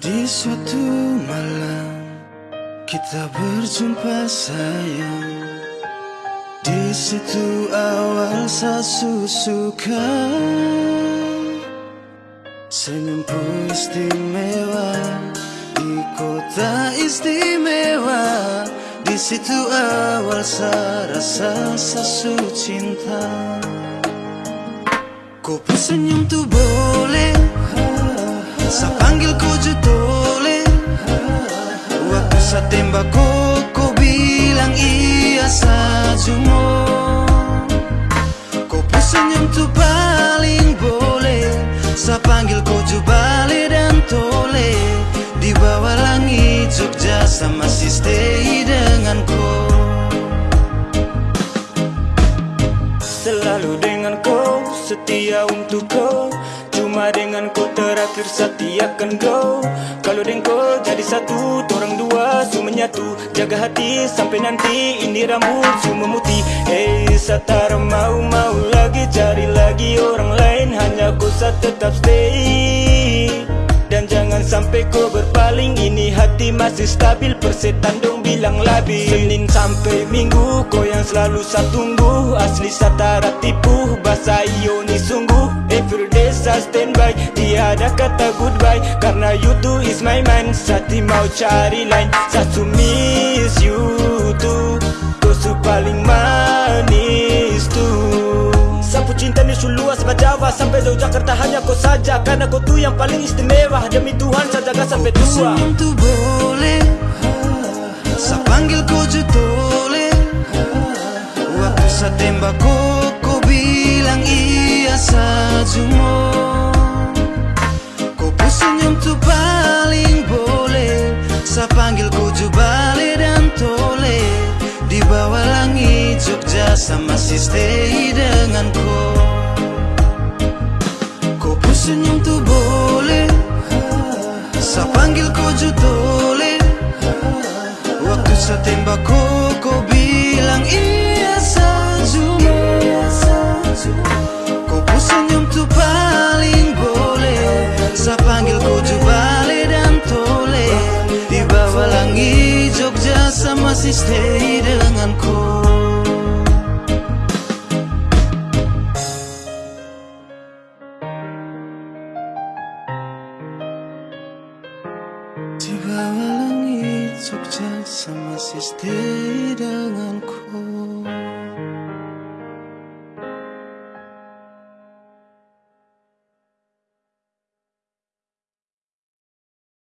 di suatu malam kita berjumpa sayang. Di situ awal saya suka. Senyumku istimewa di kota istimewa. Di situ awal saya rasa sasu cinta. Pun senyum tuh boleh Tembak kau Kau bilang iya saja mau Kau pun senyum tuh paling boleh Saya panggil kau jubale dan tole. Di bawah langit Jogja sama masih stay dengan kau Selalu dengan kau, setia untuk kau Cuma dengan kau terakhir setia akan go. Kalau dengan kau jadi satu, orang dua su menyatu. Jaga hati sampai nanti ini rambut su memutih Hey, saya tak mau-mau lagi cari lagi orang lain. Hanya kau saya tetap stay. Dan jangan sampai kau berpaling. Ini hati masih stabil. Persetan dong bilang labil. Senin sampai minggu Kau yang selalu saya tunggu. Asli satara tipu Bahasa standby. Tiada kata goodbye Karena you two is my mind Sati mau cari lain Satu miss you too. Kau su paling manis tuh Sapu cinta ni suluas Jawa Sampai jauh Jakarta hanya kau saja. Karena kau tu yang paling istimewa. Demi Tuhan saya jaga sampai tua. Senyum tuh boleh Jogja sama masih stay dengan kau pun senyum tuh boleh Saya panggil kau jutole Waktu saya tembak kau Kau bilang iya saja Kau pun senyum tuh paling boleh Saya panggil kau jubale dan tole. Di bawah langit Jogja sama masih stay Langit Jogja sama masih stay denganku